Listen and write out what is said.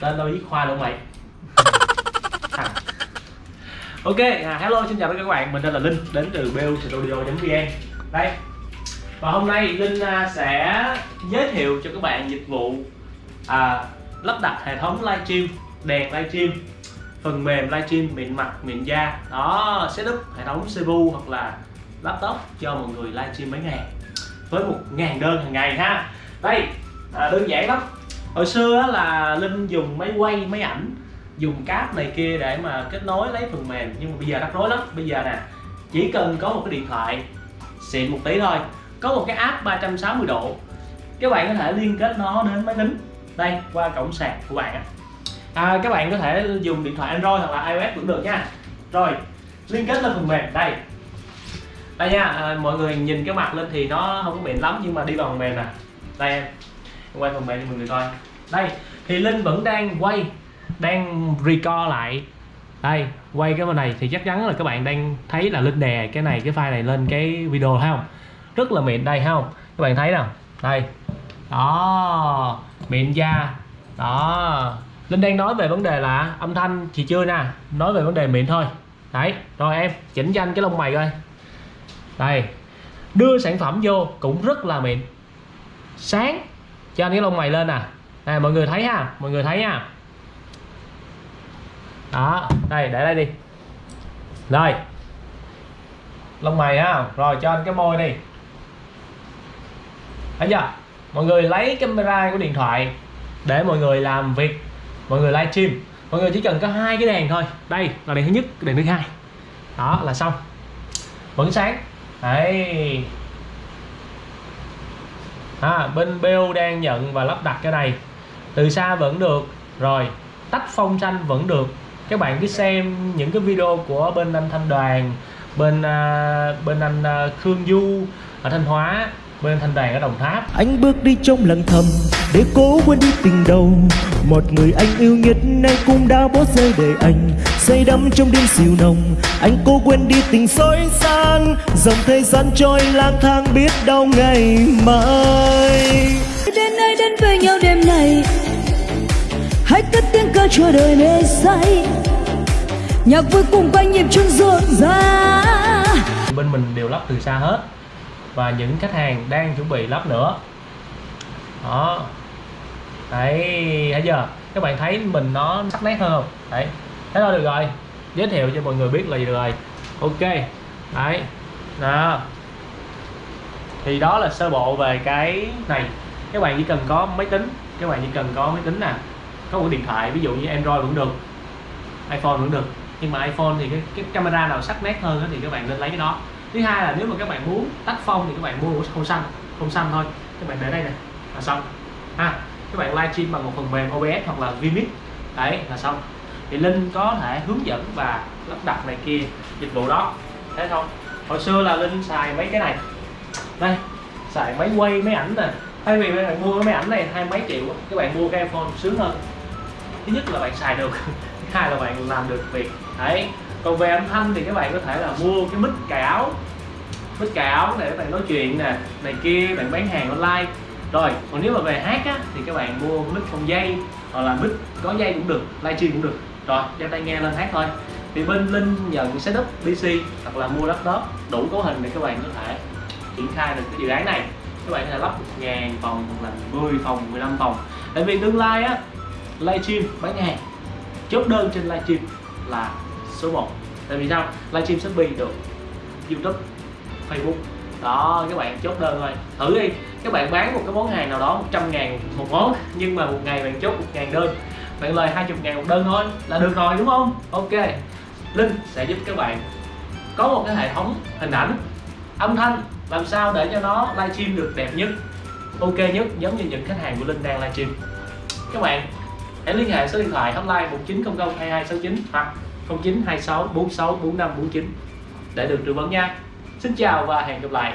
tên tao viết khoa luôn mày. Ok à, hello xin chào tất cả các bạn. Mình tên là linh đến từ bu studio vn đây. Và hôm nay linh à, sẽ giới thiệu cho các bạn dịch vụ à, lắp đặt hệ thống livestream đèn livestream phần mềm livestream miệng mặt miệng da. Đó setup hệ thống CPU hoặc là laptop cho mọi người livestream mấy ngày. Với một ngàn đơn hàng ngày ha. Đây à, đơn giản lắm hồi xưa là linh dùng máy quay máy ảnh dùng cáp này kia để mà kết nối lấy phần mềm. Nhưng mà bây giờ rắc rối lắm. Bây giờ nè chỉ cần có một cái điện thoại xịn một tí thôi. Có một cái app 360 độ các bạn có thể liên kết nó đến máy tính. Đây qua cổng sạc của bạn á. à, các bạn có thể dùng điện thoại Android hoặc là iOS cũng được nha. Rồi liên kết lên phần mềm. Đây. Đây nha à, mọi người nhìn cái mặt lên thì nó không có mịn lắm nhưng mà đi vào phần mềm nè. Đây em. Quay phần mềm cho mọi người coi đây, thì linh vẫn đang quay, đang record lại. Đây, quay cái bên này thì chắc chắn là các bạn đang thấy là linh đè cái này, cái file này lên cái video thấy không? Rất là mịn đây, thấy không? Các bạn thấy nè đây. Đó, mịn da. Đó. Linh đang nói về vấn đề là âm thanh thì chưa nè, nói về vấn đề mịn thôi. Đấy, rồi em, chỉnh cho anh cái lông mày coi. Đây, đưa sản phẩm vô cũng rất là mịn. Sáng, cho anh cái lông mày lên nè này mọi người thấy ha mọi người thấy ha. Đó đây để đây đi. Rồi lông mày ha rồi cho anh cái môi đi. Thấy chưa? Mọi người lấy camera của điện thoại để mọi người làm việc. Mọi người livestream mọi người chỉ cần có hai cái đèn thôi. Đây là đèn thứ nhất đèn thứ hai. Đó là xong. Vẫn sáng. Đấy. À, bên BO đang nhận và lắp đặt cái này từ xa vẫn được. Rồi tách phong xanh vẫn được. Các bạn cứ xem những cái video của bên anh Thanh Đoàn bên uh, bên anh uh, Khương Du ở Thanh Hóa bên Thanh Đoàn ở Đồng Tháp. Anh bước đi trong lặng thầm để cố quên đi tình đầu. Một người anh yêu nhất nay cũng đã bỏ rơi để anh. Say đắm trong đêm siêu nồng Anh cố quên đi tình xối gian Dòng thời gian trôi lang thang biết đâu ngày mai. Đến nơi đến với nhau đêm này hãy cất tiếng ca cho đời mê say. Nhạc vui cùng quanh nhịp chân rộn ra. bên mình đều lắp từ xa hết. Và những khách hàng đang chuẩn bị lắp nữa. Đó. Đấy, thấy chưa? Các bạn thấy mình nó sắc nét hơn không? Đấy. Thế thôi, được rồi. Giới thiệu cho mọi người biết là gì được rồi. Ok. Đấy. Đó. Thì đó là sơ bộ về cái này. Các bạn chỉ cần có máy tính. Các bạn chỉ cần có máy tính nè có một điện thoại ví dụ như android vẫn được iphone vẫn được. Nhưng mà iphone thì cái, cái camera nào sắc nét hơn thì các bạn nên lấy cái đó. Thứ hai là nếu mà các bạn muốn tách phong thì các bạn mua không xanh không xanh thôi. Các bạn để đây nè là xong. Ha các bạn livestream bằng một phần mềm OBS hoặc là Vmix đấy là xong. Thì Linh có thể hướng dẫn và lắp đặt này kia dịch vụ đó. Thế thôi. Hồi xưa là Linh xài mấy cái này. Đây xài máy quay máy ảnh nè. Thay vì các bạn mua cái máy ảnh này hai mấy triệu các bạn mua cái iPhone sướng hơn thứ nhất là bạn xài được, thứ hai là bạn làm được việc. Đấy, còn về âm thanh thì các bạn có thể là mua cái mic cài áo mic cài áo để các bạn nói chuyện nè, này kia, bạn bán hàng online. Rồi, còn nếu mà về hát á, thì các bạn mua mic không dây, hoặc là mic có dây cũng được, livestream cũng được. Rồi đeo tai nghe lên hát thôi. Thì bên linh nhận setup pc hoặc là mua laptop đủ cấu hình để các bạn có thể triển khai được cái dự án này. Các bạn có thể lắp 1 ngàn phòng hoặc là 10 phòng 15 phòng. Tại vì tương lai á livestream bán hàng chốt đơn trên livestream là số 1 tại vì sao? Livestream shopee được youtube, facebook. Đó, các bạn chốt đơn thôi. Thử đi, các bạn bán một cái món hàng nào đó 100 ngàn một món, nhưng mà một ngày bạn chốt một ngàn đơn. Bạn lời 20 ngàn một đơn thôi là được rồi, đúng không? Ok. Linh sẽ giúp các bạn có một cái hệ thống hình ảnh âm thanh làm sao để cho nó livestream được đẹp nhất, ok nhất, giống như những khách hàng của Linh đang livestream. Các bạn hãy liên hệ số điện thoại hotline 1900 2269 hoặc 0926 46 45 49 để được tư vấn nha. Xin chào và hẹn gặp lại.